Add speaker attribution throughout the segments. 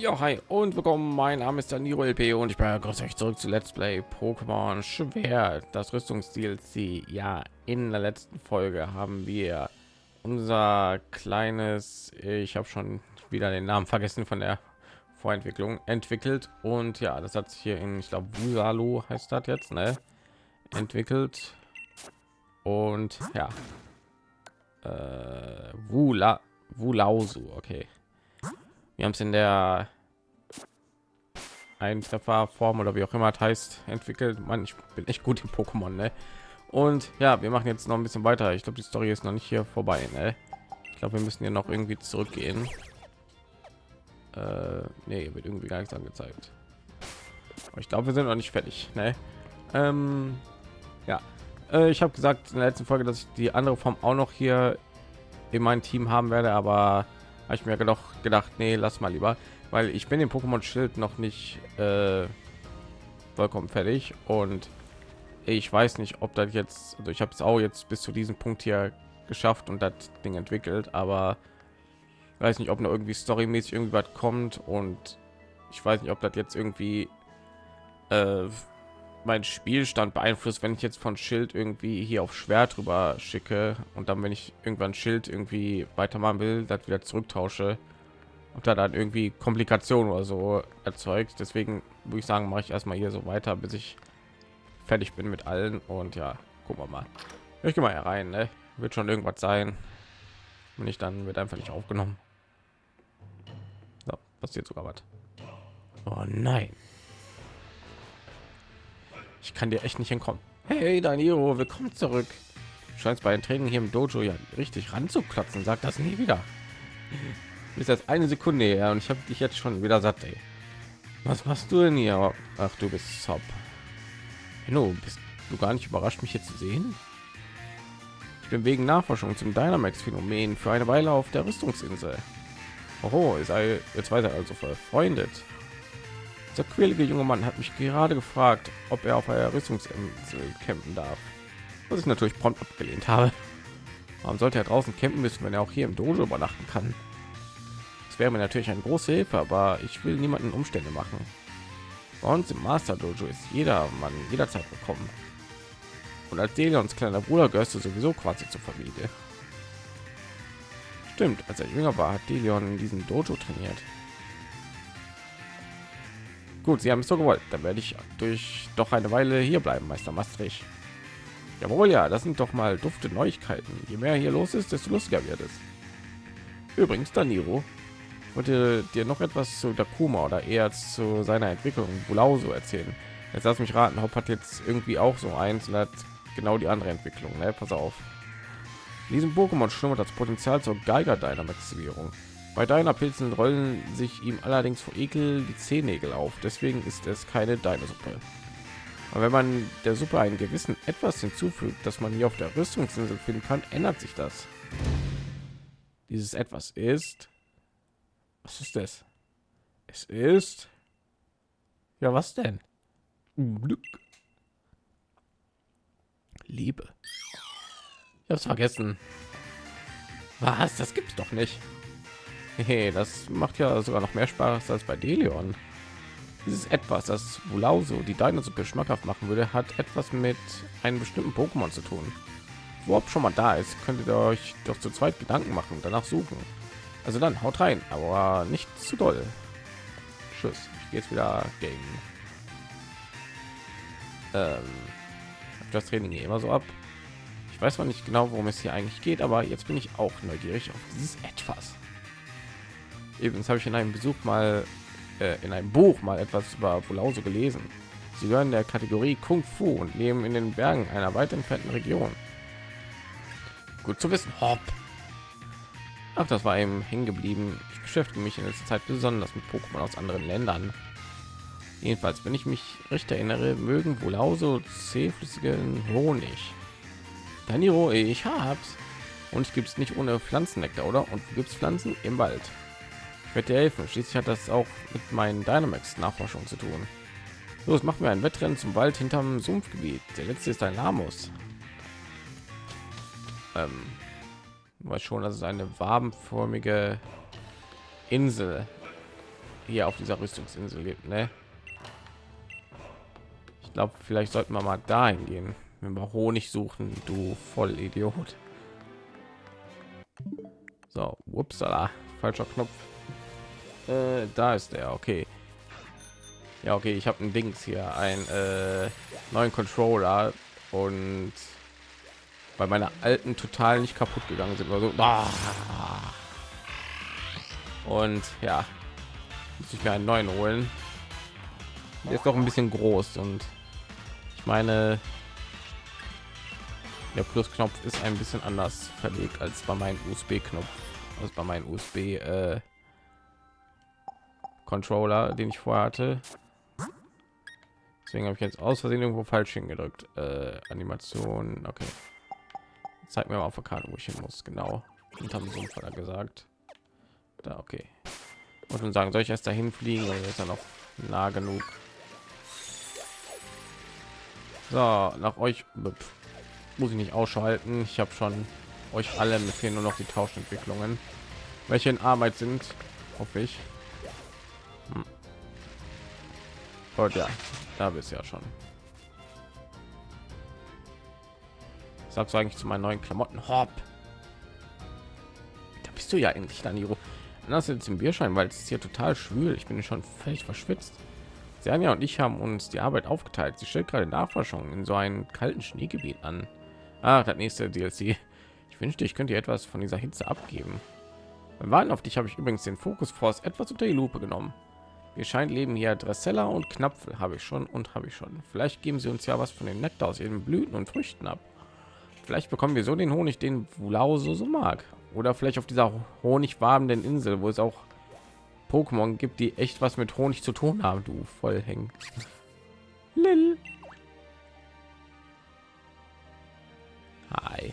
Speaker 1: Ja, hi und willkommen. Mein Name ist Danilo LP und ich begrüße euch zurück zu Let's Play Pokémon Schwer, das Rüstungsdlc. Ja, in der letzten Folge haben wir unser kleines, ich habe schon wieder den Namen vergessen von der Vorentwicklung entwickelt und ja, das hat sich hier in, ich glaube, Wusalo heißt das jetzt, ne? Entwickelt und ja, äh, Wula, Wulausu, okay. Wir haben es in der ein Trefferform oder wie auch immer heißt entwickelt. Man, ich bin echt gut im Pokémon, ne? Und ja, wir machen jetzt noch ein bisschen weiter. Ich glaube, die Story ist noch nicht hier vorbei, ne? Ich glaube, wir müssen hier noch irgendwie zurückgehen. Äh, nee, wird irgendwie gar nichts angezeigt. Aber ich glaube, wir sind noch nicht fertig, ne? Ähm, ja, äh, ich habe gesagt in der letzten Folge, dass ich die andere Form auch noch hier in meinem Team haben werde, aber habe ich mir doch gedacht, nee, lass mal lieber, weil ich bin im Pokémon Schild noch nicht äh, vollkommen fertig. Und ich weiß nicht, ob das jetzt, also ich habe es auch jetzt bis zu diesem Punkt hier geschafft und das Ding entwickelt, aber weiß nicht, ob noch irgendwie storymäßig irgendwie was kommt. Und ich weiß nicht, ob das jetzt irgendwie äh, mein Spielstand beeinflusst, wenn ich jetzt von Schild irgendwie hier auf Schwert drüber schicke und dann, wenn ich irgendwann Schild irgendwie weitermachen will, das wieder zurücktausche und da dann irgendwie Komplikationen oder so erzeugt. Deswegen würde ich sagen, mache ich erstmal hier so weiter, bis ich fertig bin mit allen und ja, gucken wir mal. Ich gehe mal herein, ne? wird schon irgendwas sein. Wenn ich dann wird einfach nicht aufgenommen. So, passiert sogar was. Oh nein. Ich kann dir echt nicht entkommen. Hey, Danilo, willkommen zurück. Du scheinst bei den Training hier im Dojo ja richtig ranzuklotzen. Sag das nie wieder. Ist jetzt eine Sekunde her und ich habe dich jetzt schon wieder satt. Ey. Was machst du denn hier? Ach, du bist top. Hallo, bist du gar nicht überrascht, mich hier zu sehen? Ich bin wegen Nachforschung zum Dynamax-Phänomen für eine Weile auf der Rüstungsinsel. Oh, ist jetzt weiter also verfreundet. Der quälige junge Mann hat mich gerade gefragt, ob er auf einer Rüstungsinsel campen darf. Was ich natürlich prompt abgelehnt habe. Warum sollte er draußen campen müssen, wenn er auch hier im Dojo übernachten kann? Das wäre mir natürlich eine große Hilfe, aber ich will niemanden Umstände machen. Bei uns im Master Dojo ist jeder Mann jederzeit willkommen. Und als Delions kleiner Bruder gehörst du sowieso quasi zur Familie. Stimmt, als er jünger war, hat Delion in diesem Dojo trainiert. Gut, Sie haben es so gewollt. Dann werde ich durch doch eine Weile hier bleiben, Meister Maastricht. Jawohl, ja, das sind doch mal dufte Neuigkeiten. Je mehr hier los ist, desto lustiger wird es. Übrigens, Daniro, wollte dir noch etwas zu Dakuma oder eher zu seiner Entwicklung Bulauso erzählen. Jetzt lass mich raten, Hop hat jetzt irgendwie auch so eins und hat genau die andere Entwicklung. Ne? Pass auf. In diesem Pokémon schlummert das Potenzial zur Geiger Dynamaximierung. Bei deiner Pilzen rollen sich ihm allerdings vor Ekel die Zehennägel auf. Deswegen ist es keine deine Suppe. Aber wenn man der Suppe einen gewissen etwas hinzufügt, dass man hier auf der Rüstungsinsel finden kann, ändert sich das. Dieses etwas ist. Was ist das? Es ist. Ja, was denn? Glück. Liebe. Ich hab's vergessen. Was? Das gibt's doch nicht. Hey, das macht ja sogar noch mehr Spaß als bei Delion. Dieses etwas, das Bulauso die Dinosuppe schmackhaft machen würde, hat etwas mit einem bestimmten Pokémon zu tun. Ob schon mal da ist, könntet ihr euch doch zu zweit Gedanken machen und danach suchen. Also dann haut rein, aber nicht zu doll. Tschüss. Ich gehe jetzt wieder gegen. Ähm, das Training hier immer so ab. Ich weiß zwar nicht genau, worum es hier eigentlich geht, aber jetzt bin ich auch neugierig auf dieses etwas. Übrigens habe ich in einem Besuch mal äh, in einem Buch mal etwas über Bulause gelesen. Sie gehören der Kategorie Kung Fu und leben in den Bergen einer weit entfernten Region. Gut zu wissen. Hopp. Ach, das war eben hängen geblieben. Ich beschäftige mich in letzter Zeit besonders mit Pokémon aus anderen Ländern. Jedenfalls, wenn ich mich recht erinnere, mögen wohl auch so zähflüssigen Honig. Daniro, ich hab's. Und es gibt es nicht ohne Pflanzennektar, oder? Und gibt es Pflanzen im Wald? Ich dir helfen. Schließlich hat das auch mit meinen Dynamax Nachforschung zu tun. Los, machen wir ein Wettrennen zum Wald hinterm Sumpfgebiet. Der letzte ist ein Lamus. Ähm, weiß schon, dass es eine wabenförmige Insel hier auf dieser Rüstungsinsel lebt, ne? Ich glaube, vielleicht sollten wir mal dahin gehen, wenn wir Honig suchen, du voll Idiot. So, upsala, falscher Knopf. Äh, da ist der, okay. Ja, okay, ich habe ein Dings hier, ein äh, neuen Controller und bei meiner alten total nicht kaputt gegangen sind oder so. Ah. Und ja, muss ich mir einen neuen holen. Der ist doch ein bisschen groß und ich meine, der Plusknopf ist ein bisschen anders verlegt als bei meinem USB-Knopf, also bei meinem USB äh, Controller, den ich vorher hatte. Deswegen habe ich jetzt aus Versehen irgendwo falsch hingedrückt. Äh, Animation, okay. Zeig mir mal auf der Karte, wo ich hin muss. Genau. Und haben so ein gesagt. Da, okay. Und dann sagen, soll ich erst dahin fliegen oder ist er noch nah genug? So, nach euch muss ich nicht ausschalten. Ich habe schon euch alle mit fehlen nur noch die Tauschentwicklungen, welche in Arbeit sind, hoffe ich. Und ja, da bist ja schon. Sagst du eigentlich zu meinen neuen Klamotten? Hopp. Da bist du ja endlich, Daniro. Das jetzt im Bierschein, weil es ist hier total schwül. Ich bin schon völlig verschwitzt. Sernia und ich haben uns die Arbeit aufgeteilt. Sie stellt gerade Nachforschungen in so einem kalten Schneegebiet an. Ach, das nächste DLC. Ich wünschte, ich könnte etwas von dieser Hitze abgeben. Beim Warten auf dich habe ich übrigens den Fokus Force etwas unter die Lupe genommen. Wir scheint leben hier Dressella und Knapfel habe ich schon und habe ich schon. Vielleicht geben sie uns ja was von den Nektar aus ihren Blüten und Früchten ab. Vielleicht bekommen wir so den Honig, den Wulau so, so mag. Oder vielleicht auf dieser honigwabenden Insel, wo es auch Pokémon gibt, die echt was mit Honig zu tun haben, du voll hängen. Lil. Hi.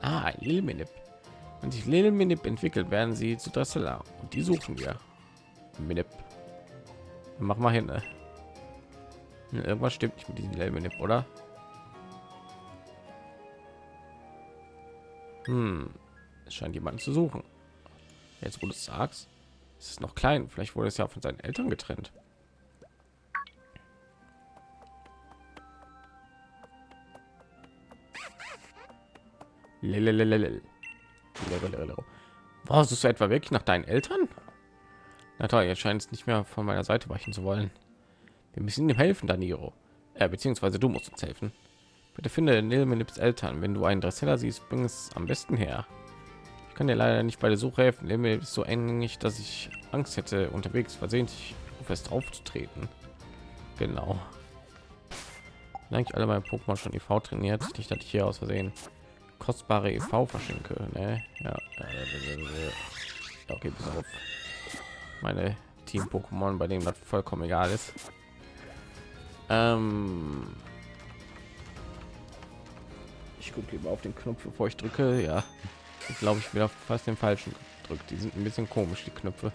Speaker 1: Ah, Lilminip. Wenn sich Lilminip entwickelt, werden sie zu Dressela und die suchen wir. Minip. Mach mal hin. Ne? Irgendwas stimmt nicht mit diesem Lilminip, oder? Hm, es scheint jemanden zu suchen. Jetzt, wo du sagst, ist es noch klein. Vielleicht wurde es ja von seinen Eltern getrennt. Was suchst du etwa wirklich nach deinen Eltern? Na toll, jetzt scheint es nicht mehr von meiner Seite weichen zu wollen. Wir müssen ihm helfen, Daniro. Äh, beziehungsweise du musst uns helfen. Bitte finde Nilmenips Eltern. Wenn du einen Dressler siehst, bring es am besten her. Ich kann dir leider nicht bei der Suche helfen. Nilmenip ist so eng, dass ich Angst hätte, unterwegs versehentlich fest aufzutreten. Genau. Eigentlich alle meine Pokémon schon EV trainiert. Nicht, dass ich hier aus Versehen kostbare EV verschenke. Ne? Ja. Okay, bis auf meine Team Pokémon, bei denen das vollkommen egal ist. Ähm, ich gucke lieber auf den Knopf, bevor ich drücke. Ja, ich glaube, ich wieder fast den falschen gedrückt. Die sind ein bisschen komisch, die Knöpfe.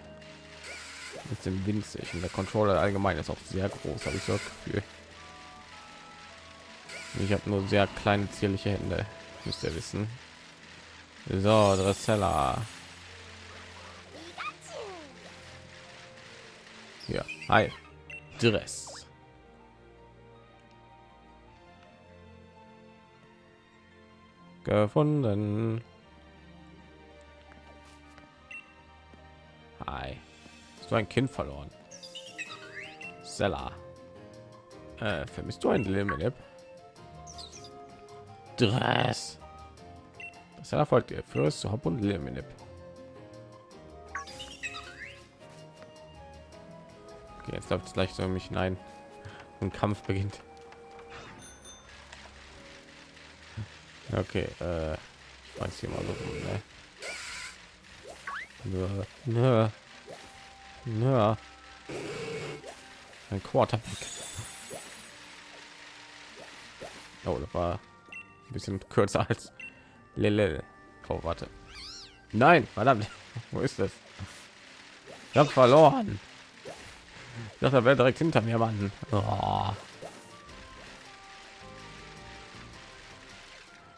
Speaker 1: Mit dem winzig und der Controller allgemein ist auch sehr groß, habe ich so das Gefühl. Ich habe nur sehr kleine zierliche Hände, müsst ihr wissen. So, Dressella. Ja, hi. Dress. gefunden. Hi. Du ein Kind verloren? Seller. Äh, vermisst du ein Limit? Dress. Das erfolgt ihr fürs Hop und Limit. Okay, jetzt läuft es gleich so mich hinein. Ein Kampf beginnt. Okay, äh, ich weiß hier mal so rum, ne? Nö, nö, nö. Ein Quarterback. Oh, das war bisschen kürzer als Lele. Oh, warte. Nein, verdammt. Wo ist das? Ich habe verloren. Ich dachte, er wäre direkt hinter mir, Mann. Oh.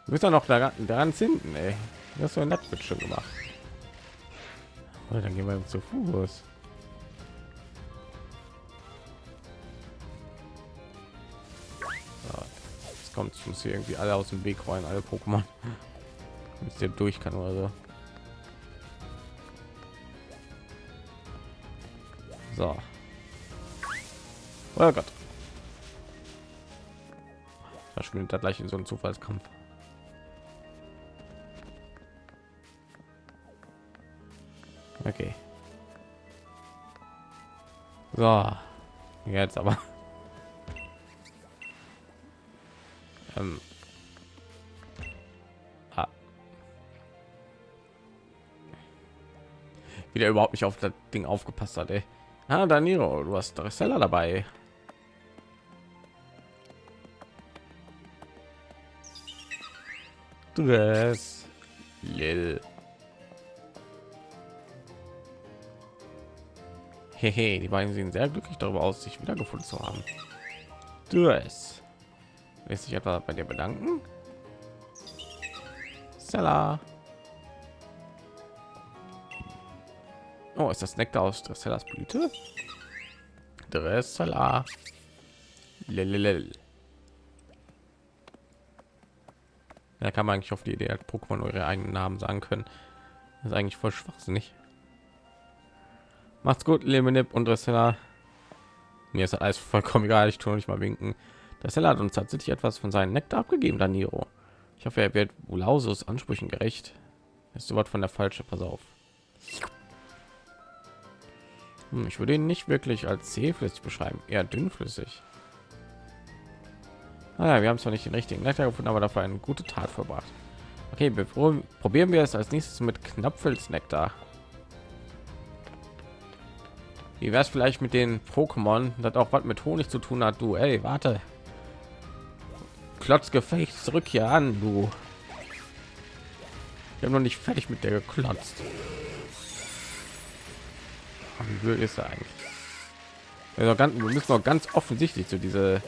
Speaker 1: Du bist ja noch daran, daran hinten, ey. Das so wird schon gemacht. Oder dann gehen wir zu Fuß. Kommt es muss hier irgendwie alle aus dem Weg rein, alle Pokémon. Bis der durch kann oder so. So. Oh Gott. Da gleich in so einen Zufallskampf. Okay. So. Jetzt aber. Ähm. Ah. Wieder überhaupt nicht auf das Ding aufgepasst hat, ey. Ah, Danilo, du hast Dressella dabei. Dress. Lil. Hehe, die beiden sehen sehr glücklich darüber aus, sich wiedergefunden zu haben. Dress. Lässt sich etwa bei dir bedanken? Stella. Oh, ist das Nektar aus Dressellas Blüte? Dressella. Lelelel. Da kann man eigentlich auf die Idee, dass Pokémon eure eigenen Namen sagen können. Das ist eigentlich voll schwachsinnig. Macht's gut, Lemonip und Dressella. Mir ist alles vollkommen egal, ich tue nicht mal winken. Dressella hat uns tatsächlich etwas von seinen Nektar abgegeben, Daniro. Ich hoffe, er wird Ulausus Ansprüchen gerecht. Ist Wort von der falsche, pass auf. Hm, ich würde ihn nicht wirklich als zähflüssig beschreiben, eher dünnflüssig. Ah, wir haben zwar nicht den richtigen Nektar gefunden, aber dafür eine gute Tat verbracht. Okay, probieren wir es als nächstes mit Knapfelsnektar. Wie wäre es vielleicht mit den Pokémon, das auch was mit Honig zu tun hat? Du, ey, warte. Klotzgefecht, zurück hier an, du. Wir haben noch nicht fertig mit der geklotzt. Wie blöd ist er eigentlich? Also ganz, wir müssen noch ganz offensichtlich zu diese,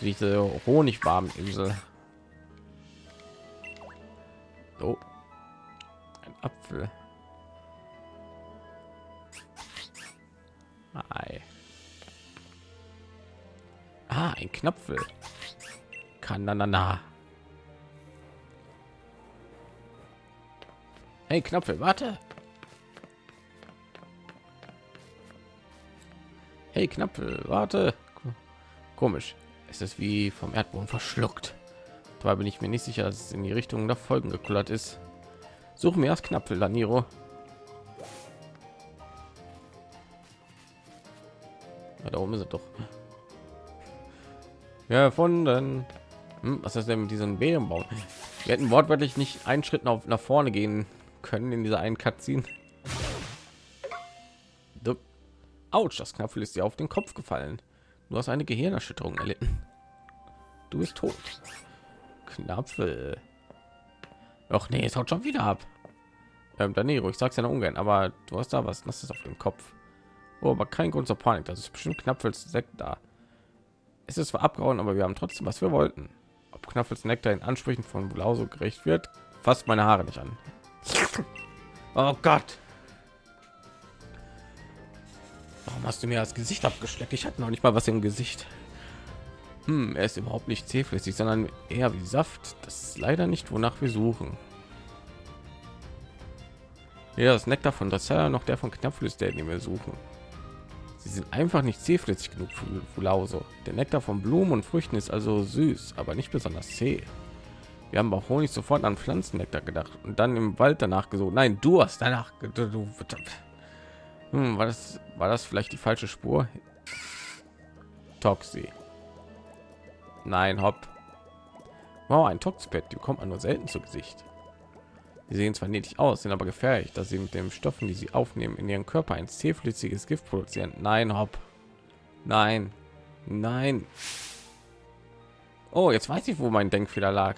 Speaker 1: zu diese Honigwarmeninsel. So, ein Apfel. Ei. Ah, ein Knopfel. Kananana. Hey, Knopfel, warte. Hey, Knopfel, warte. Komisch. Es ist wie vom Erdboden verschluckt. Dabei bin ich mir nicht sicher, dass es in die Richtung der Folgen gekullert ist. Suchen wir erst Knopfel, Daniro. Ja, da oben ist er doch. Ja, erfunden. Hm, was ist denn mit diesen Bärenbaum? Wir hätten wortwörtlich nicht einen Schritt nach, nach vorne gehen können in dieser einen Cutscene. Autsch, das Knapfel ist dir auf den Kopf gefallen. Du hast eine Gehirnerschütterung erlitten. Du bist tot. Knapfel. Ach nee, es haut schon wieder ab. Ähm, Danilo, ich sag's ja noch ungern, aber du hast da was, das ist auf dem Kopf. Oh, aber kein Grund zur Panik. Das ist bestimmt Knapfels Sekt da. Es ist zwar abgehauen, aber wir haben trotzdem, was wir wollten. Ob Knapfels Nektar in Ansprüchen von Blauso gerecht wird, fasst meine Haare nicht an. Oh Gott. Warum hast du mir das Gesicht abgeschleckt? Ich hatte noch nicht mal was im Gesicht. Hm, er ist überhaupt nicht zähflüssig, sondern eher wie Saft. Das ist leider nicht, wonach wir suchen. Ja, das Nektar von Dressella noch der von Knapflüs, den wir suchen. Sie sind einfach nicht zähflüssig genug für Fulauso. Der Nektar von Blumen und Früchten ist also süß, aber nicht besonders zäh. Wir haben auch Honig sofort an Pflanzennektar gedacht und dann im Wald danach gesucht. Nein, du hast danach. Du, hm, war das war das vielleicht die falsche Spur? Toxi. Nein, hopp. Wow, ein Toxpet, die bekommt man nur selten zu Gesicht. Sie sehen zwar niedlich aus, sind aber gefährlich, dass sie mit den Stoffen, die sie aufnehmen, in ihrem Körper ein zähflüssiges Gift produzieren. Nein, hopp. Nein. Nein. Oh, jetzt weiß ich, wo mein Denkfehler lag.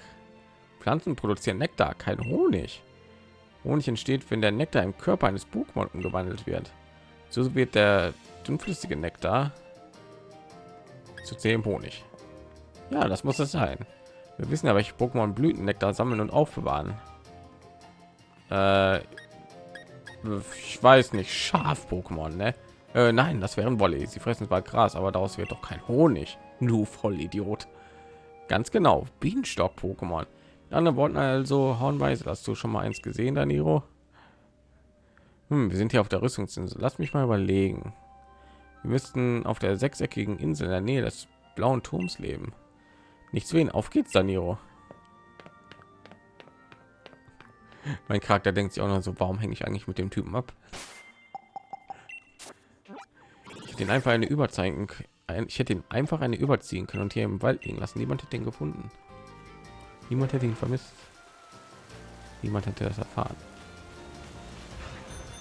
Speaker 1: Pflanzen produzieren Nektar, kein Honig. Honig entsteht, wenn der Nektar im Körper eines Pokémon umgewandelt wird. So wird der dünnflüssige Nektar zu zähem Honig. Ja, das muss es sein. Wir wissen ja, welche Pokémon Blütennektar sammeln und aufbewahren. Äh, ich weiß nicht, Schaf-Pokémon, ne? Äh, nein, das wären Wolle. Sie fressen zwar Gras, aber daraus wird doch kein Honig. Du Vollidiot. Ganz genau, Bienenstock-Pokémon. Die anderen wollten also Hornweise. Hast du schon mal eins gesehen, Daniro? Hm, wir sind hier auf der Rüstungsinsel. Lass mich mal überlegen. Wir müssten auf der sechseckigen Insel in der Nähe des blauen Turms leben. Nichts wen. Auf geht's, Daniro. Mein Charakter denkt sich auch noch so, warum hänge ich eigentlich mit dem Typen ab? Ich den einfach eine überzeigen. Ich hätte ihn einfach eine überziehen können und hier im Wald liegen lassen. Niemand hätte den gefunden. Niemand hätte ihn vermisst. Niemand hätte das erfahren.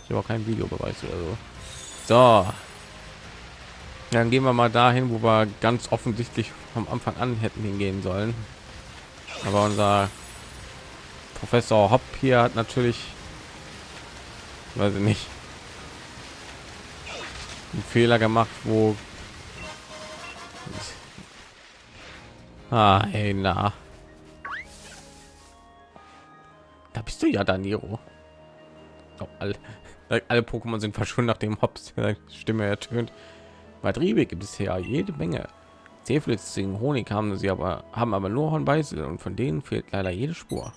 Speaker 1: Ich habe auch keinen Videobeweis oder so. So. Dann gehen wir mal dahin, wo wir ganz offensichtlich vom Anfang an hätten hingehen sollen. Aber unser Professor Hopp hier hat natürlich, weiß ich nicht, einen Fehler gemacht, wo ah, hey, na. Da bist du ja, Daniro. Oh, alle, alle Pokémon sind verschwunden, nachdem Hops Stimme ertönt. Vertriebe gibt es ja jede Menge. Zähflitzigen Honig haben sie aber haben aber nur Hornbeißel und von denen fehlt leider jede Spur.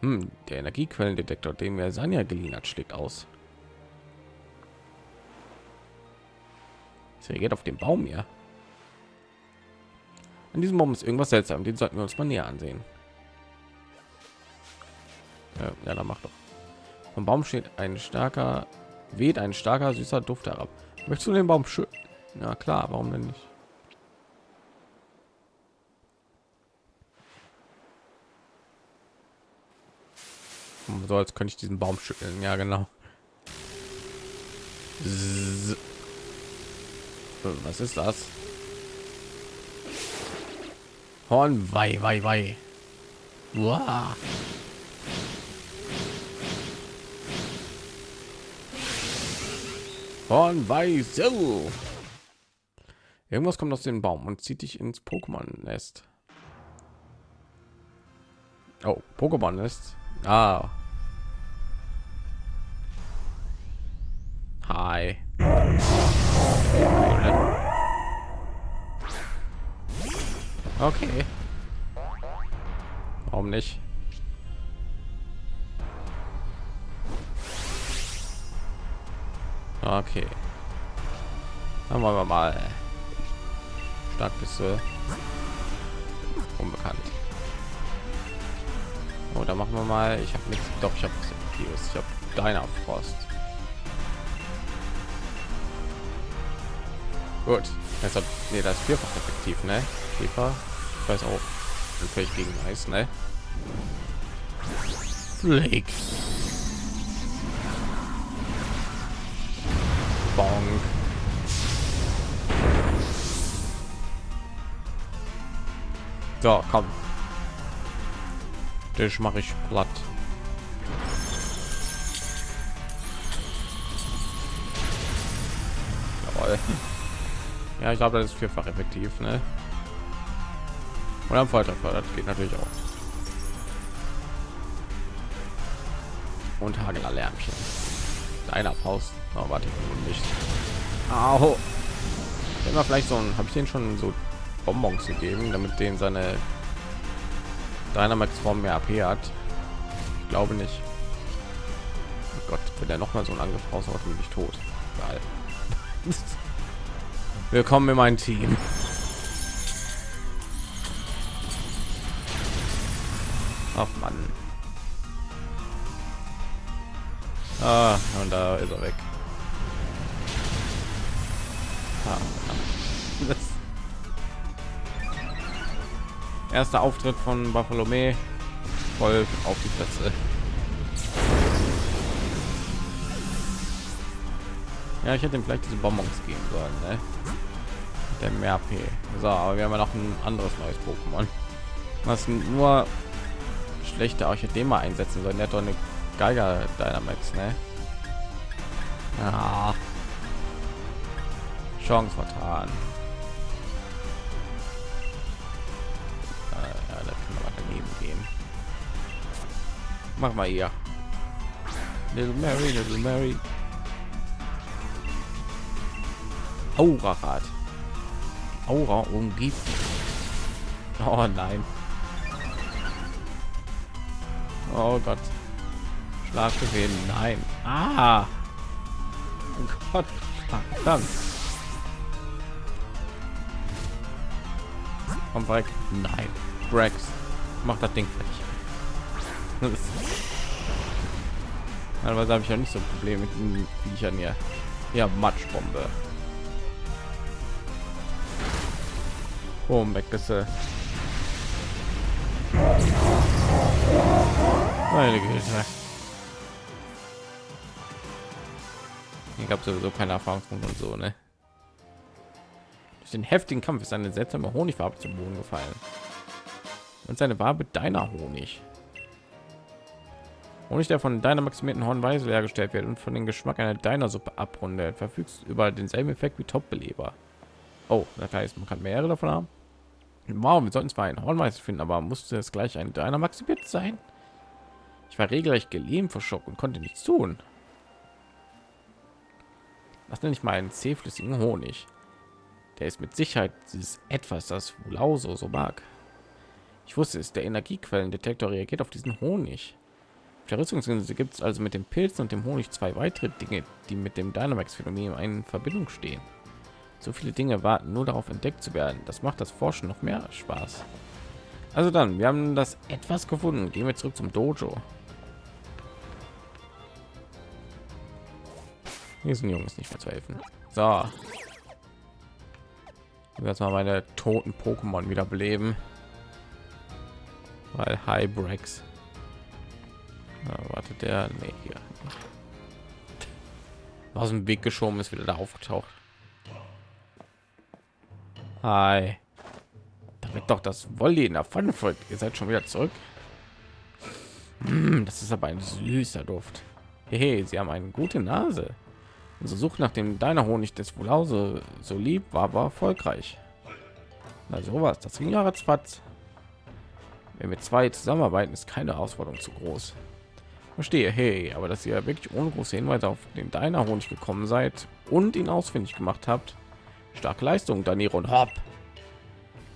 Speaker 1: Hm, der Energiequellendetektor, den mir Sanja geliehen hat, schlägt aus. Es reagiert auf den Baum hier. An diesem Baum ist irgendwas seltsam. Den sollten wir uns mal näher ansehen. Ja, ja dann macht doch. Vom Baum steht ein starker, weht ein starker süßer Duft herab. Möchtest du den Baum schön? Ja klar, warum denn nicht? So als könnte ich diesen Baum schütteln. Ja, genau. Was ist das? Horn, wei, wei, wei. Wow. Horn, wei, so. Irgendwas kommt aus dem Baum und zieht dich ins Pokémon-Nest. Oh, Pokémon-Nest. Ah, Hi. Okay. Warum nicht? Okay. Dann wollen wir mal. Stark bist du. Unbekannt. Oh, da machen wir mal. Ich habe nichts. Doch, ich habe Ich habe deiner Frost. Gut. Deshalb, nee, das ist vierfach effektiv, ne? Käfer. Ich weiß auch. Vielleicht gegen Eis, ne? Flake. Bonk. So, komm. Das mache ich platt. Ja, ich glaube, das ist vierfach effektiv, ne? Und am Folterfeuer, das geht natürlich auch. Und Hagler-Lärmchen. Deiner Faust. Oh, warte, nicht. Au. Immer vielleicht so ein, habe ich den schon so Bonbons gegeben, damit den seine Dynamax Form mehr AP hat. Ich glaube nicht. Oh Gott, wenn er noch mal so einen Angriff raushaut, bin ich tot. Geil. Willkommen in mein Team. Ach Mann. Ah, und da ist er weg. Ah, Erster Auftritt von Bartholomä voll auf die Plätze. Ja, ich hätte ihm vielleicht diese Bonbons geben sollen, ne? Der mehr AP. So, aber wir haben ja noch ein anderes neues Pokémon. Was nur schlechte hätte den mal einsetzen sollen. Der hat eine Geiger Dynamax, ne? Ja. Chance vertan. Äh, ja, da können wir daneben gehen. Mach mal hier. Little Mary, Little Mary. Aura-Rad. Aura umgibt. Oh nein. Oh Gott. Schlafgewinn. Nein. Ah. Oh Gott. Verdammt. Komm weg. Nein. Rex. Mach das Ding fertig. Teilweise habe ich ja nicht so Probleme mit den Viechern hier. Ja, Matschbombe. Boom, weg bist du. Meine Güte. Ich habe sowieso keine Erfahrungspunkte und so, ne? Durch den heftigen Kampf ist eine seltsame Honigfarbe zum Boden gefallen. Und seine Wabe deiner Honig. Honig, der von deiner maximierten Hornweise hergestellt wird und von den Geschmack einer deiner Suppe abrundet, verfügt über denselben Effekt wie Top-Beleber. Oh, das heißt, man kann mehrere davon haben. Wow, wir sollten zwar einen Hornweiß finden, aber musste es gleich ein deiner maximiert sein? Ich war regelrecht gelähmt vor Schock und konnte nichts tun. Was nenne ich mal einen zähflüssigen Honig? Der ist mit Sicherheit dieses etwas, das Wulauso so mag. Ich wusste es, der Energiequellendetektor reagiert auf diesen Honig. Auf der Rüstungsinsel gibt es also mit den Pilzen und dem Honig zwei weitere Dinge, die mit dem Dynamax-Phänomen in Verbindung stehen. So viele Dinge warten nur darauf entdeckt zu werden. Das macht das Forschen noch mehr Spaß. Also dann, wir haben das etwas gefunden. Gehen wir zurück zum Dojo. Diesen Jungs nicht mehr zu helfen. So. Jetzt mal meine toten Pokémon wieder beleben. Weil Hybrex. wartet der? Nee, hier. Aus dem Weg geschoben ist wieder da aufgetaucht. Hi. Damit doch das Wolli in der Pfanne folgt. Ihr seid schon wieder zurück. Mm, das ist aber ein süßer Duft. Hey, sie haben eine gute Nase. Unsere Suche nach dem deiner Honig des Wohlhause so lieb war, war erfolgreich. Na sowas, das ging ja ratzfatz. Wenn wir zwei zusammenarbeiten, ist keine Herausforderung zu groß. Verstehe, hey, aber dass ihr wirklich ohne große Hinweise auf den deiner Honig gekommen seid und ihn ausfindig gemacht habt, starke Leistung, Daniro und Hopp.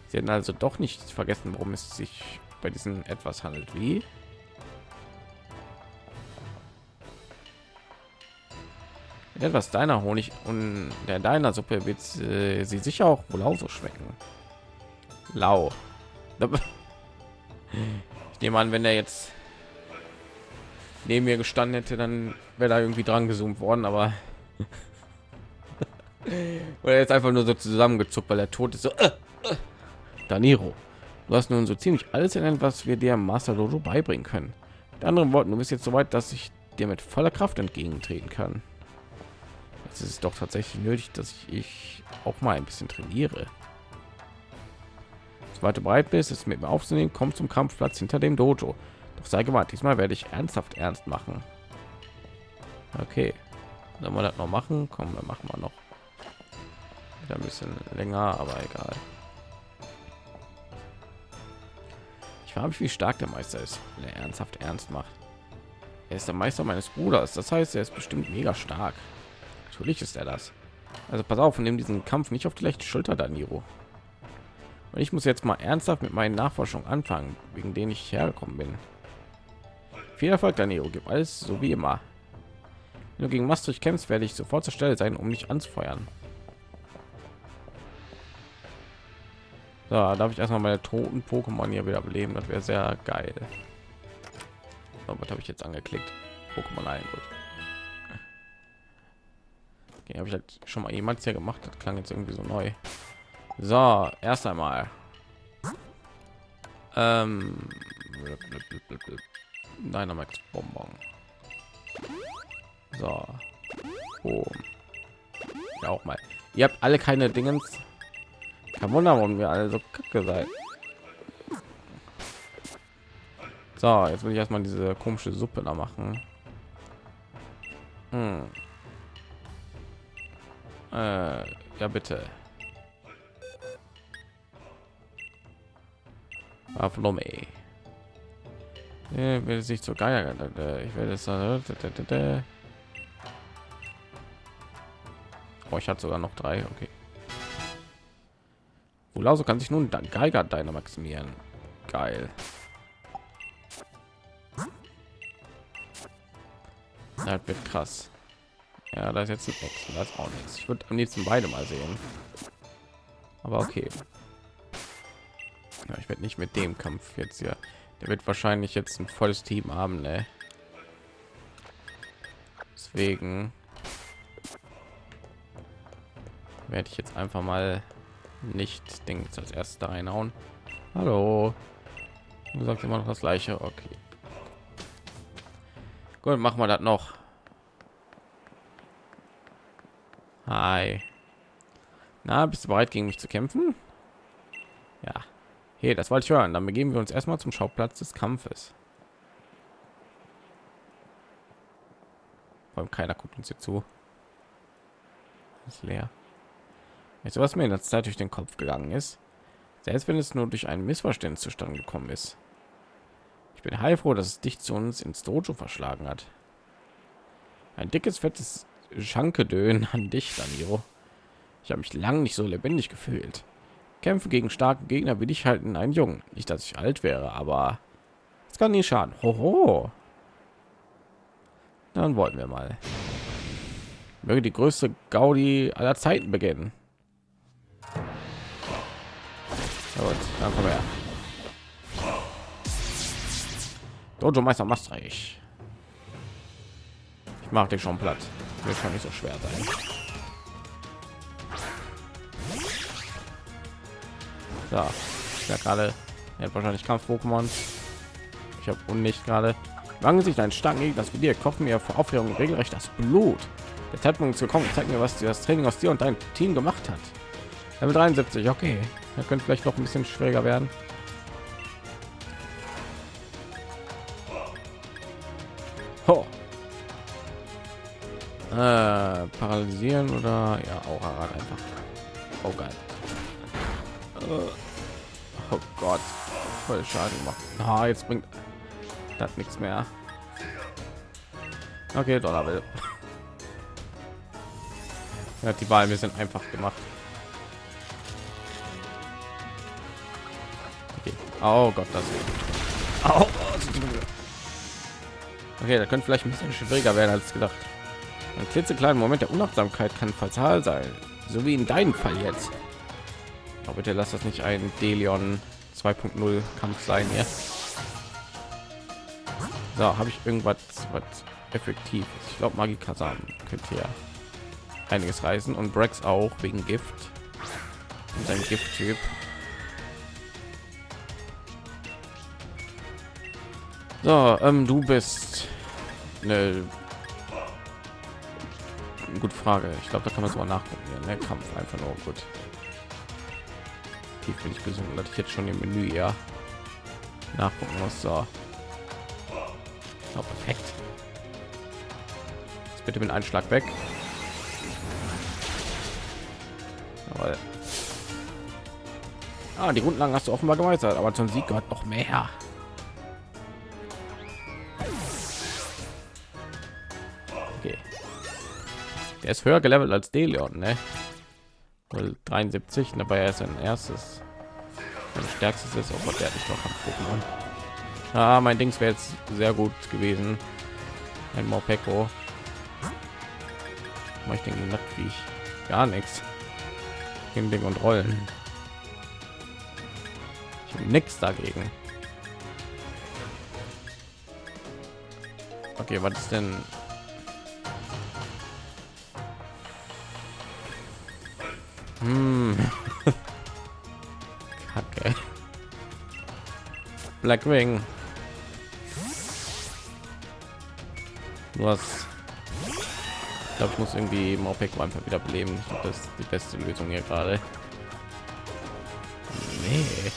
Speaker 1: Sie hätten also doch nicht vergessen, worum es sich bei diesen etwas handelt. Wie? Etwas deiner Honig und der deiner Suppe wird äh, sie sicher auch wohl auch so schmecken. Lau. Ich nehme an, wenn er jetzt neben mir gestanden hätte, dann wäre da irgendwie dran gezoomt worden, aber oder jetzt einfach nur so zusammengezuckt, weil er tot ist. So, äh, äh. Daniro, du hast nun so ziemlich alles in was wir dir Master Dojo beibringen können. Mit anderen Worten, du bist jetzt so weit, dass ich dir mit voller Kraft entgegentreten kann. Jetzt ist es doch tatsächlich nötig, dass ich, ich auch mal ein bisschen trainiere. Sobald du bereit bist, es mit mir aufzunehmen, komm zum Kampfplatz hinter dem Dojo. Doch sei gewarnt, diesmal werde ich ernsthaft ernst machen. Okay, sollen wir das noch machen? Komm, wir machen wir noch wieder ein bisschen länger, aber egal. Ich frage mich, wie stark der Meister ist, wenn er ernsthaft ernst macht. Er ist der Meister meines Bruders, das heißt, er ist bestimmt mega stark. Natürlich ist er das. Also pass auf nimm diesen Kampf nicht auf die leichte Schulter, Daniro. Und ich muss jetzt mal ernsthaft mit meinen Nachforschungen anfangen, wegen denen ich hergekommen bin. Viel Erfolg, Daniro. Gib alles so wie immer. Wenn du gegen Maastricht kämpfst, werde ich sofort zur Stelle sein, um mich anzufeuern. So, darf ich erstmal meine toten Pokémon hier wieder beleben? Das wäre sehr geil. So, was habe ich jetzt angeklickt? Pokémon ein, gut. Okay, habe ich halt schon mal jemand hier gemacht. Das klang jetzt irgendwie so neu. So, erst einmal. Ähm, Dynamax Bonbon. So. Boom. Ja, auch mal. Ihr habt alle keine Dingens kein Wunder, warum wir alle so kacke seid. So, jetzt will ich erstmal diese komische Suppe da machen. Hm. Äh, ja, bitte. Aflome. Äh, will sich zur Geier. Ich werde es. Oh, ich hatte sogar noch drei. Okay. Wulauso kann sich nun dann Geiger deiner maximieren. Geil. Das wird krass. Ja, da ist jetzt nichts. Das auch nichts. Ich würde am liebsten beide mal sehen. Aber okay. Ja, ich werde nicht mit dem Kampf jetzt hier. Der wird wahrscheinlich jetzt ein volles Team haben, ne? Deswegen werde ich jetzt einfach mal nicht Dings als erste reinhauen. Hallo. Du sagst immer noch das gleiche. Okay. Gut, machen wir das noch. Hi. Na, bist du bereit gegen mich zu kämpfen? Ja. Hey, das wollte ich hören. Dann begeben wir uns erstmal zum Schauplatz des Kampfes. Vor allem keiner guckt uns hier zu. Ist leer. Jetzt was mir in der Zeit durch den Kopf gegangen ist, selbst wenn es nur durch ein Missverständnis zustande gekommen ist. Ich bin heilfroh, dass es dich zu uns ins Dojo verschlagen hat. Ein dickes, fettes Schankedön an dich, Daniro. Ich habe mich lang nicht so lebendig gefühlt. Kämpfe gegen starke Gegner will ich halten einen Jungen. Nicht, dass ich alt wäre, aber es kann nie schaden. Hoho. Dann wollen wir mal. Möge die größte Gaudi aller Zeiten beginnen. Gut, dann komm her. Dojo Meister Maastricht. Ich mache dich schon platt. Wird schon nicht so schwer sein. So, ja gerade er hat wahrscheinlich Kampf-Pokémon. Ich habe nicht gerade. Wangen sich ein starken Gegner, das mit dir kochen mir vor Aufregung regelrecht das Blut. Der Zeitpunkt ist gekommen. Zeig mir, was das Training aus dir und dein Team gemacht hat. Level 73, okay. Da könnte vielleicht noch ein bisschen schwieriger werden. Ho. Äh, paralysieren oder ja auch einfach. Oh geil. Äh, oh Gott, voll Schaden gemacht. Ah, jetzt bringt das nichts mehr. Okay, Dollar will. Ja, die Wahl, wir sind einfach gemacht. Oh Gott, das. Oh. Okay, da könnte vielleicht ein bisschen schwieriger werden als gedacht. Ein klitzekleiner Moment der Unachtsamkeit kann fatal sein, so wie in deinem Fall jetzt. Aber bitte lass das nicht ein Delion 2.0 Kampf sein, ja. So, habe ich irgendwas was effektiv? Ich glaube, Magie Kazan könnte hier einiges reißen und Brex auch wegen Gift und sein Gift-Typ. So, ähm, du bist eine gute Frage. Ich glaube, da kann man so nachgucken. Ja, ne? Kampf einfach nur gut. Tief bin ich gesund, dass ich jetzt schon im Menü ja nachgucken muss. So, oh, perfekt. Jetzt bitte mit Einschlag weg. Jawohl. Ah, die Grundlagen hast du offenbar gemeistert, aber zum Sieg gehört noch mehr. Ist höher gelevelt als Delion, ne? 73, dabei er ist ein erstes. Mein stärkstes ist, auch der nicht noch Pokémon. Ah, mein Dings wäre jetzt sehr gut gewesen. Ein Morpeko. Mach ich denke, wie ich gar nichts. Gegen Ding und Rollen. Ich habe nichts dagegen. Okay, was ist denn Hm. Kacke. Blackwing. Hast ich glaube, ich muss irgendwie Mopek einfach wieder beleben. Ich glaube, das ist die beste Lösung hier gerade. Nee.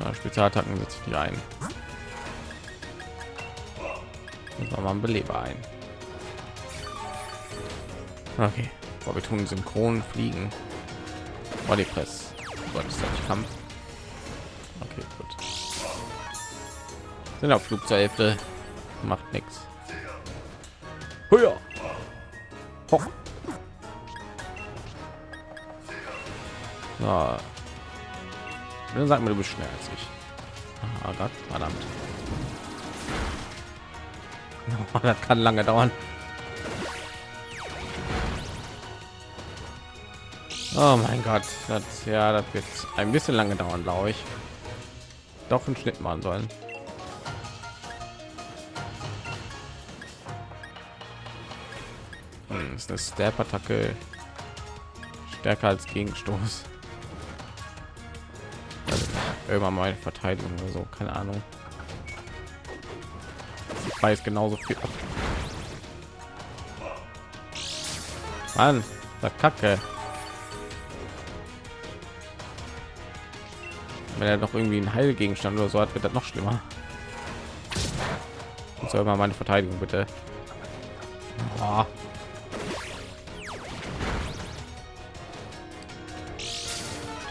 Speaker 1: Ja, Spezialattacken setze ich die ein. Und mal ein Beleber ein. Okay, aber wir tun synchron fliegen. Bodypress. Gott, ist das Kampf. Okay, gut. Sind auf Flug zur Hälfte. Macht nichts. Höher. Hoch. So. Dann sag mir, du bist schneller als ich. Ah Gott, verdammt. Das kann lange dauern. Oh mein Gott, das ja, das wird ein bisschen lange dauern, glaube ich. Doch einen Schnitt machen sollen. Hm, ist eine Stab-Attacke stärker als Gegenstoß. Also irgendwann mal Verteidigung oder so, keine Ahnung. Ich weiß genauso viel. Mann, da Kacke. Wenn er noch irgendwie ein Heilgegenstand oder so hat, wird das noch schlimmer. Und soll mal meine Verteidigung bitte. Oh.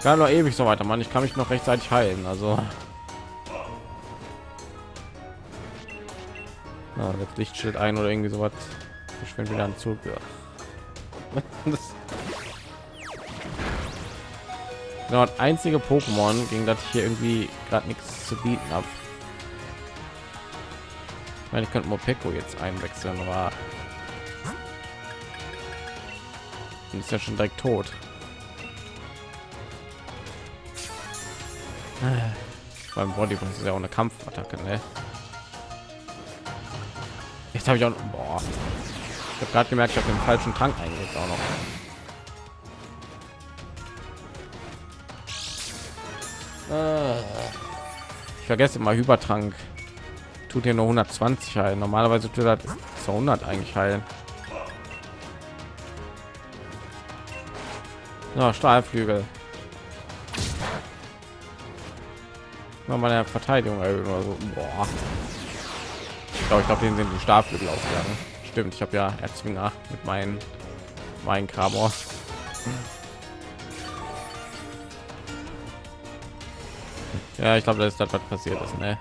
Speaker 1: kann noch ewig so weiter, Mann. Ich kann mich noch rechtzeitig heilen. Also ja, das Lichtschild ein oder irgendwie sowas verschwindet wieder an Zug. Ja. Genau, das einzige Pokémon, gegen das ich hier irgendwie gerade nichts zu bieten habe. Ich meine, ich könnte Mopeko jetzt einwechseln, aber ist ja schon direkt tot. Beim Body ist ja auch eine Kampfattacke, ne? Jetzt habe ich auch, boah, ich habe gerade gemerkt, ich habe den falschen Trank eingelegt auch noch. Vergesse immer Hypertrank. Tut hier nur 120 heilen. Normalerweise tut er 200 eigentlich heilen. Ja, Stahlflügel. Mal meine Verteidigung erhöhen oder so. Boah. Ich glaube, ich glaube, den sind die Stahlflügel ausgegangen. Stimmt, ich habe ja Erzwinger mit meinen meinen Krabor. Ja, ich glaube, das ist das, was passiert ist, ne?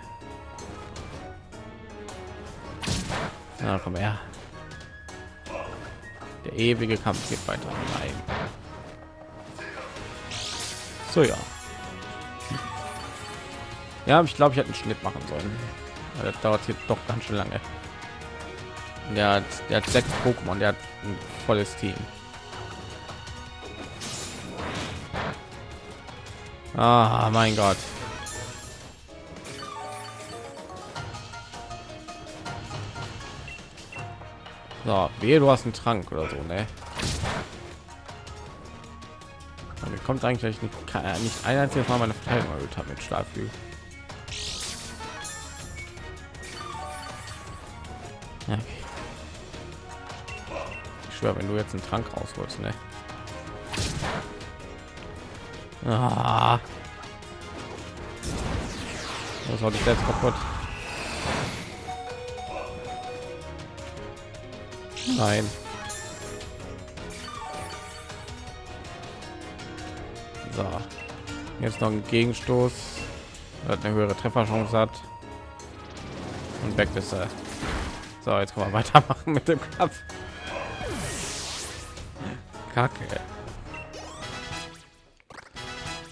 Speaker 1: Na, komm her. Der ewige Kampf geht weiter. Nein. So ja. Ja, ich glaube, ich hätte einen Schnitt machen sollen. Das dauert hier doch ganz schön lange. Der hat, der hat sechs Pokémon, der hat ein volles Team. Ah, mein Gott. So, wehe, du hast einen Trank oder so, ne? Mir kommt eigentlich nicht, kann, nicht ein einziges Mal meine Verteidigung erhöht habe mit Stahlflügel. Okay. Ich schwöre, wenn du jetzt einen Trank rausholst, ne? Ah. Das war ich jetzt kaputt. Nein. So. Jetzt noch ein Gegenstoß. Hat eine höhere Trefferchance hat. Und weg ist er. So, jetzt kann man weitermachen mit dem Kampf. Kacke.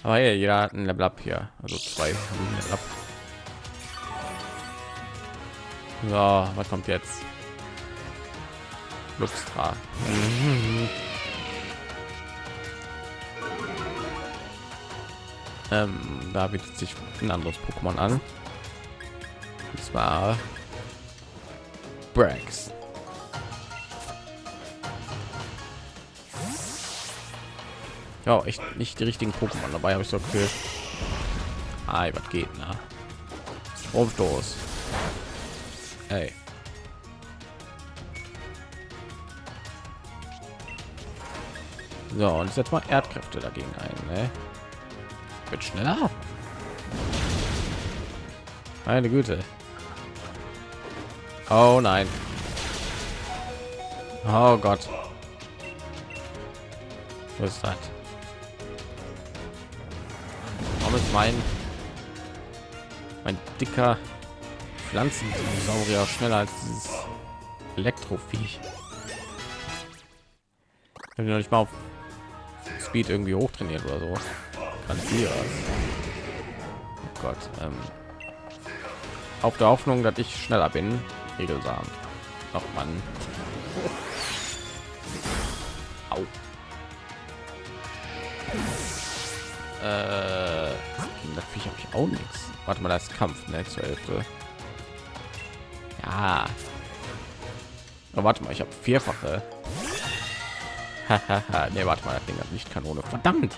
Speaker 1: Aber hier, jeder hat ein Level Up hier. Also zwei Level Up. So, was kommt jetzt? Luxtra. Ähm, da bietet sich ein anderes Pokémon an. Und zwar Brax. Ja, echt nicht die richtigen Pokémon dabei habe ich so viel. Ah, was geht, na? Stromstoß. Ey. So, und jetzt mal Erdkräfte dagegen ein. Ne? Wird schneller. Meine Güte. Oh nein. Oh Gott. Was ist das? Warum ist mein ein dicker Pflanzendinosaurier schneller als dieses Elektroviech. Wenn du nicht mal auf Speed irgendwie hochtrainiert oder so. Kann hier. Oh Gott. Ähm, auf der Hoffnung, dass ich schneller bin. Regelsamen. Ach man. Au. Äh, Viech habe ich auch nichts. Warte mal, das Kampf, ne, zur Hälfte. Ja. Oh, warte mal, ich habe vierfache. ne, warte mal, das Ding hat nicht Kanone. Verdammt.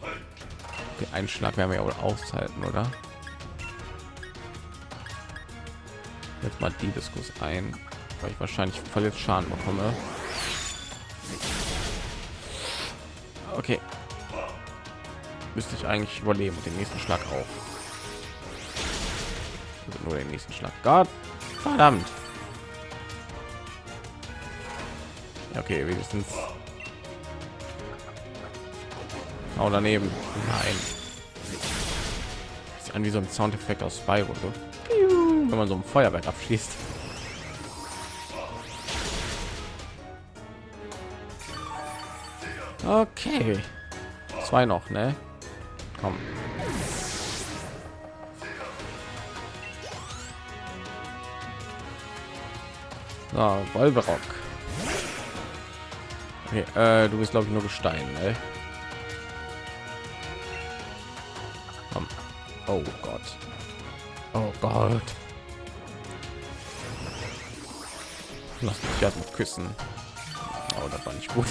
Speaker 1: Okay, einen Schlag werden wir ja wohl aushalten, oder? Jetzt mal die Diskus ein, weil ich wahrscheinlich voll jetzt Schaden bekomme. Okay. Müsste ich eigentlich überleben den nächsten Schlag auch. Also nur den nächsten Schlag. Gott, verdammt. Okay, wenigstens. Oh, daneben. Nein. Sieht an wie so ein Soundeffekt aus Spyro. Wenn man so ein Feuerwerk abschließt. Okay. Zwei noch, ne? Komm. So, Wolverock. Okay, äh, du bist glaube ich nur Gestein, ne? Oh Gott. Oh Gott. Lass mich ja küssen. Oh, das war nicht gut.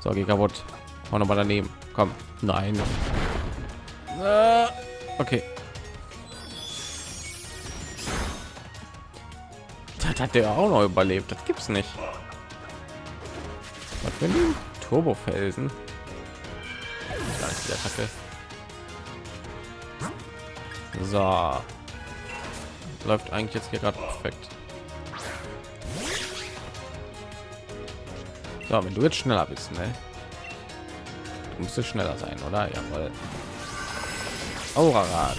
Speaker 1: So, geh kaputt. Hau noch mal daneben. Komm. Nein. Äh, Das hat der auch noch überlebt. Das gibt's nicht. Was für ein die Attacke. So. Läuft eigentlich jetzt hier gerade perfekt. So, wenn du jetzt schneller bist, ne? Du musst schneller sein, oder? Jawohl. Aurarad.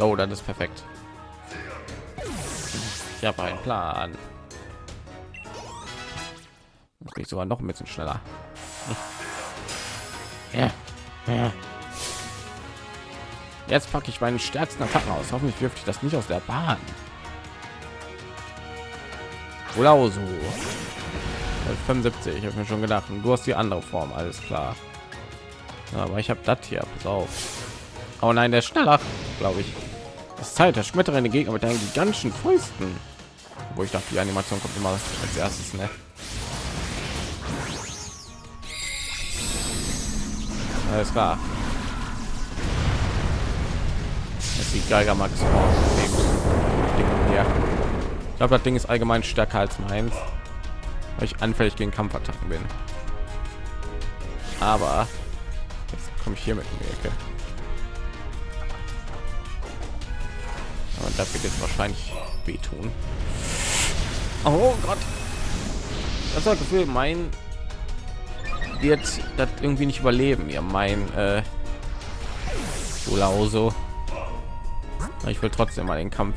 Speaker 1: Oh, das ist perfekt. Ich habe einen Plan. Bin ich sogar noch ein bisschen schneller. Ja. Ja. Jetzt packe ich meinen stärksten Attacken aus. Hoffentlich wirft ich das nicht aus der Bahn. Oder so. 75, ich habe mir schon gedacht. Du hast die andere Form, alles klar. Aber ich habe das hier, pass auf. Oh nein, der ist schneller, glaube ich. Das Zeit, der schmettere Gegner mit deinen gigantischen Fäusten. Wo ich dachte, die Animation kommt immer als erstes, ne? Alles klar. Ist die Geiger Max. Ich glaube, das Ding ist allgemein stärker als meins, weil ich anfällig gegen Kampfattacken bin. Aber jetzt komme ich hier mit in die Ecke. Aber das wird jetzt wahrscheinlich wehtun. Oh Gott, das war Gefühl, mein wird das irgendwie nicht überleben. Ja, mein äh. Ich will trotzdem mal den Kampf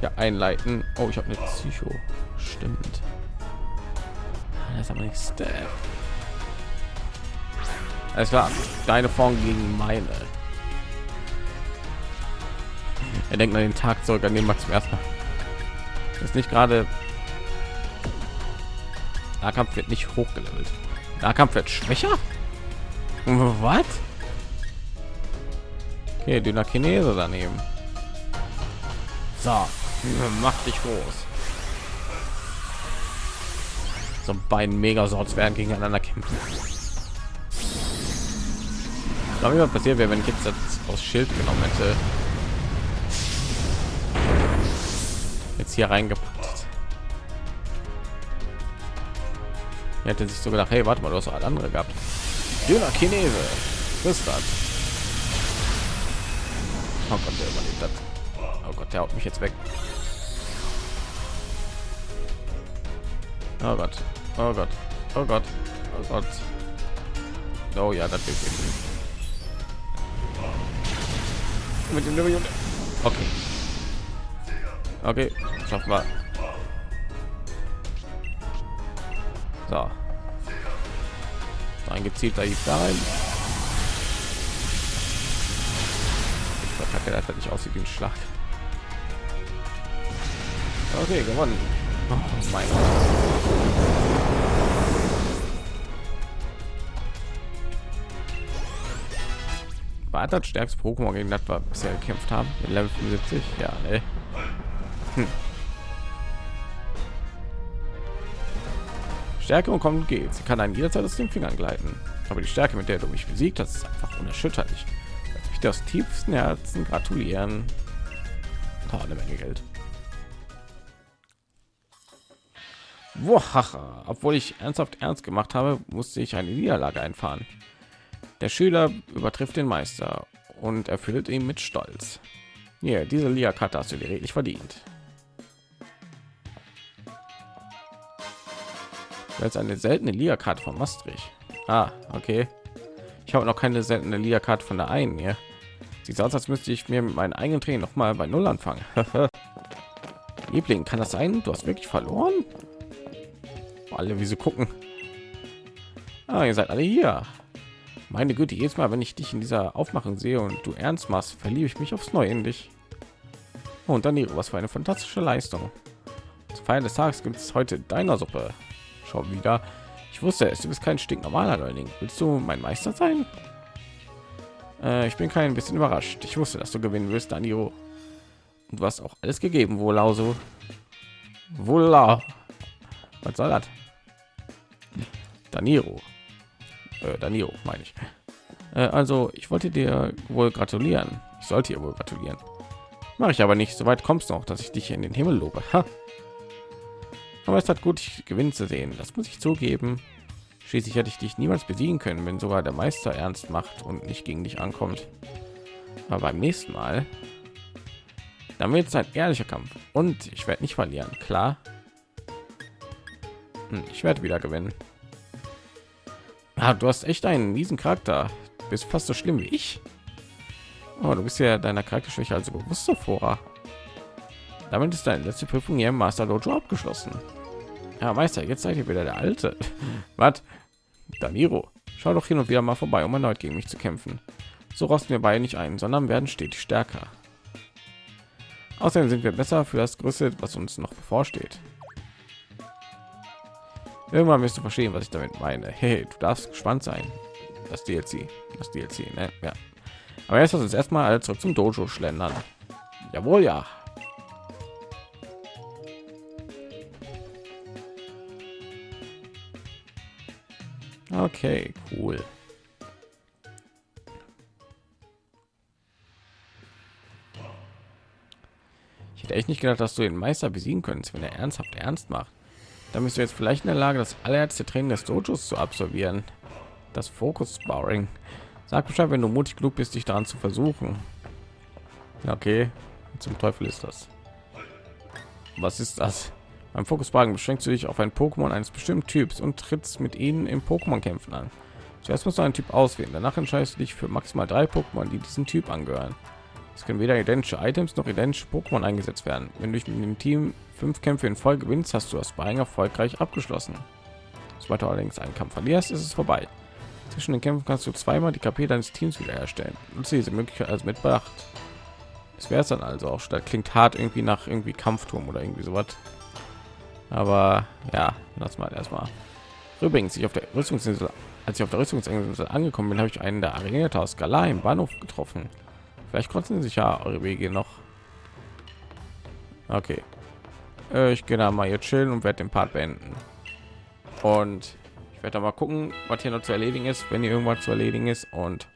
Speaker 1: ja einleiten. Oh, ich habe eine Psycho. Stimmt. Das aber nicht Step. Es war deine Form gegen meine. Er denkt an den Tag zurück, an dem man zum ersten Mal ist nicht gerade Nahkampf wird nicht hochgelevelt. Nahkampf wird schwächer. Was? Okay, dünner Chinese daneben. So, mach dich groß. So beiden Megasorts werden gegeneinander kämpfen. Ich glaube, was passiert wäre, wenn ich jetzt aus Schild genommen hätte. Jetzt hier reingepackt. Er hätte sich so gedacht, hey, warte mal, du hast auch andere gehabt. Dünner Chinese. Was das? Oh Gott, der überlebt hat. Oh Gott, der haut mich jetzt weg. Oh Gott. Oh Gott. Oh Gott. Oh Gott. Oh ja, das wird mit dem. Okay. Okay, schaffen wir. So. Ein gezielter Hieb da rein. Ich verkacke, dass das nicht aussieht wie ein Schlag. Okay, gewonnen. Oh mein Gott. War das stärkste Pokémon gegen das wir bisher gekämpft haben? Mit Level 75? Ja, ne? Hm. Stärke und kommt geht. Sie kann einen jederzeit aus den Fingern gleiten. Aber die Stärke, mit der du mich besiegt hast, ist einfach unerschütterlich. Lass mich das tiefsten Herzen gratulieren. Oh, eine Menge Geld. Wohaha. Obwohl ich ernsthaft ernst gemacht habe, musste ich eine Niederlage einfahren. Der Schüler übertrifft den Meister und erfüllt ihn mit Stolz. Hier, diese Lia-Karte hast du dir redlich verdient. Jetzt eine seltene Lia-Karte von Maastricht. Ah, okay. Ich habe noch keine seltene Lia-Karte von der einen hier. Sieht aus, als müsste ich mir mit meinen eigenen Tränen noch mal bei Null anfangen. Liebling, kann das sein? Du hast wirklich verloren? Alle, wie sie gucken. Ah, ihr seid alle hier. Meine Güte, jedes Mal, wenn ich dich in dieser Aufmachung sehe und du ernst machst, verliebe ich mich aufs Neue in dich. Und dann was für eine fantastische Leistung. Zur Feier des Tages gibt es heute deiner Suppe. Schau wieder. Ich wusste es, du bist kein stinknormaler Neuling. Willst du mein Meister sein? Äh, ich bin kein bisschen überrascht. Ich wusste, dass du gewinnen wirst, Daniro. Und hast auch alles gegeben, wohl also. Wohlau. Was soll das? Daniro äh, Danilo meine ich. Äh, also ich wollte dir wohl gratulieren. Ich sollte ihr wohl gratulieren. Mache ich aber nicht. Soweit kommst du noch, dass ich dich in den Himmel lobe. Ha. Aber es hat gut, gewinnen zu sehen. Das muss ich zugeben. Schließlich hätte ich dich niemals besiegen können, wenn sogar der Meister ernst macht und nicht gegen dich ankommt. Aber beim nächsten Mal, dann wird es ein ehrlicher Kampf und ich werde nicht verlieren. Klar, hm, ich werde wieder gewinnen. Ah, du hast echt einen miesen Charakter. Du bist fast so schlimm wie ich. Oh, du bist ja deiner Charakterschwäche also bewusst davor. Damit ist deine letzte Prüfung hier im Master Dojo abgeschlossen. Ja, Meister, jetzt seid ihr wieder der Alte. Was? Daniro, schau doch hin und wieder mal vorbei, um erneut gegen mich zu kämpfen. So rosten wir beide nicht ein, sondern werden stetig stärker. Außerdem sind wir besser für das Größte, was uns noch bevorsteht. Irgendwann wirst du verstehen, was ich damit meine. Hey, du darfst gespannt sein. Das DLC, das DLC, ne? Ja. Aber jetzt lass uns erstmal alle zurück zum Dojo schlendern. Jawohl, ja. Okay, cool. Ich hätte echt nicht gedacht, dass du den Meister besiegen könntest, wenn er ernsthaft ernst macht. Da bist du jetzt vielleicht in der Lage, das allererste Training des Dojos zu absolvieren. Das Fokus Sparring. Sag Bescheid, wenn du mutig genug bist, dich daran zu versuchen. Okay, zum Teufel ist das. Was ist das? Beim Fokus Sparring beschränkst du dich auf ein Pokémon eines bestimmten Typs und trittst mit ihnen im Pokémon-Kämpfen an. Zuerst musst du einen Typ auswählen. Danach entscheidest du dich für maximal drei Pokémon, die diesen Typ angehören. Es können weder identische Items noch identische Pokémon eingesetzt werden. Wenn du mit dem Team fünf Kämpfe in Folge gewinnst, hast du das Sparring erfolgreich abgeschlossen. Sobald du allerdings einen Kampf verlierst, ist es vorbei. Zwischen den Kämpfen kannst du zweimal die KP deines Teams wiederherstellen. Nutze diese Möglichkeit als mit Bedacht. Es wäre es dann also auch. Das klingt hart irgendwie nach irgendwie Kampfturm oder irgendwie sowas. Aber ja, lass mal erstmal. Übrigens, ich auf der Rüstungsinsel, als ich auf der Rüstungsinsel angekommen bin, habe ich einen der Arena aus im Bahnhof getroffen. Vielleicht konnten sich ja eure Wege noch. Okay. Äh, ich gehe da mal hier chillen und werde den Part beenden. Und ich werde mal gucken, was hier noch zu erledigen ist, wenn hier irgendwas zu erledigen ist. Und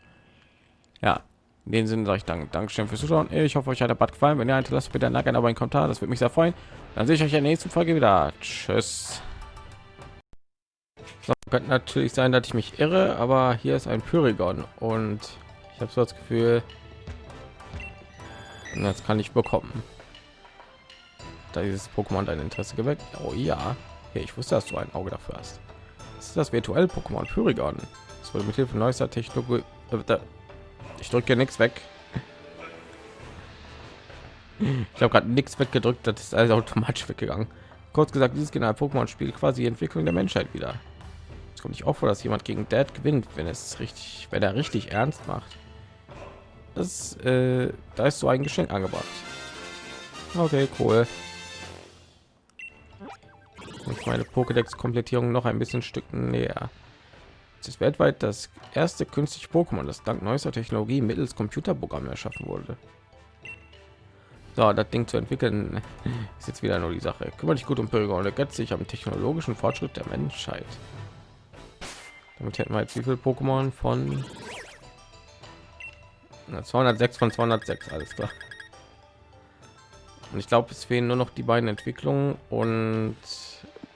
Speaker 1: ja, in dem Sinne sage ich danke, Dankeschön fürs Zuschauen. Ich hoffe, euch hat der Part gefallen. Wenn ihr hinterlasst bitte ein Like, aber ein Kommentar, das würde mich sehr freuen. Dann sehe ich euch in der nächsten Folge wieder. Tschüss. So, könnte natürlich sein, dass ich mich irre, aber hier ist ein Pyrigon und ich habe so das Gefühl, das kann ich bekommen. Da dieses Pokémon dein Interesse geweckt. Oh ja. Hey, ich wusste, dass du ein Auge dafür hast. Das ist das virtuelle Pokémon Pyrigon. Es wurde mit Hilfe neuester Technologie. Ich drücke nichts weg. Ich habe gerade nichts weggedrückt, das ist also automatisch weggegangen. Kurz gesagt, dieses General Pokémon spielt quasi die Entwicklung der Menschheit wieder. Es kommt nicht auch vor, dass jemand gegen Dad gewinnt, wenn es richtig, wenn er richtig ernst macht. Das, äh, da ist so ein Geschenk angebracht. Okay, cool. Und meine Pokédex-Komplettierung noch ein bisschen Stück näher. Es ist weltweit das erste künstliche Pokémon, das dank neuester Technologie mittels Computerprogramm erschaffen wurde. So, das Ding zu entwickeln ist jetzt wieder nur die Sache. Kümmere dich gut um Bürger und ergötzt sich am technologischen Fortschritt der Menschheit. Damit hätten wir jetzt wie viel Pokémon von 206 von 206, alles klar. Und ich glaube, es fehlen nur noch die beiden Entwicklungen und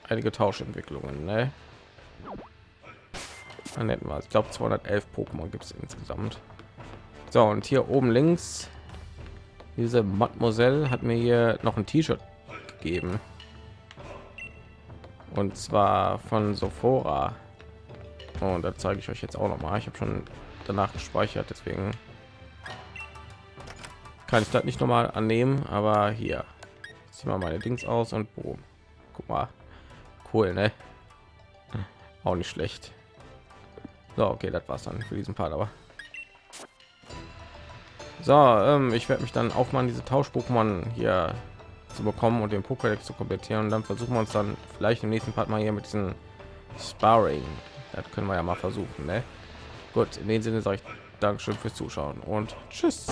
Speaker 1: einige Tauschentwicklungen. Ne? Hätten wir, ich glaube, 211 Pokémon gibt es insgesamt. So, und hier oben links, diese Mademoiselle hat mir hier noch ein T-Shirt gegeben. Und zwar von Sophora. Und da zeige ich euch jetzt auch noch mal. Ich habe schon danach gespeichert, deswegen kann ich das nicht noch mal annehmen. Aber hier, zieh mal meine Dings aus und boom. Guck mal, cool, ne? Auch nicht schlecht. So, okay, das war's dann für diesen Part, aber so, ähm, ich werde mich dann auch mal diese Tausch-Pokémon hier zu bekommen und den Pokédex zu komplettieren und dann versuchen wir uns dann vielleicht im nächsten Part mal hier mit diesen Sparring das können wir ja mal versuchen, ne? Gut, in dem Sinne sage ich Dankeschön fürs Zuschauen und Tschüss.